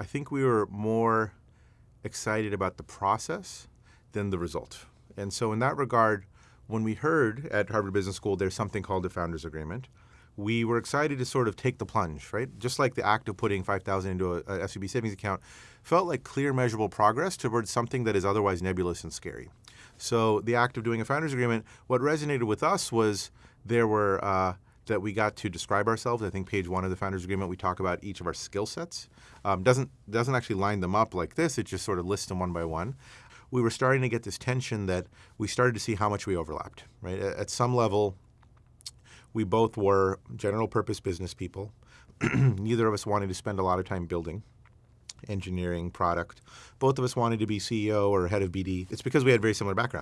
I think we were more excited about the process than the result. And so, in that regard, when we heard at Harvard Business School there's something called the Founders Agreement, we were excited to sort of take the plunge, right? Just like the act of putting 5000 into a, SVB savings account felt like clear, measurable progress towards something that is otherwise nebulous and scary. So, the act of doing a Founders Agreement, what resonated with us was there were uh, that we got to describe ourselves. I think page one of the founders agreement we talk about each of our skill sets. Um, doesn't doesn't actually line them up like this. It just sort of lists them one by one. We were starting to get this tension that we started to see how much we overlapped. Right at, at some level, we both were general purpose business people. Neither of us wanted to spend a lot of time building engineering product. Both of us wanted to be CEO or head of BD. It's because we had very similar backgrounds.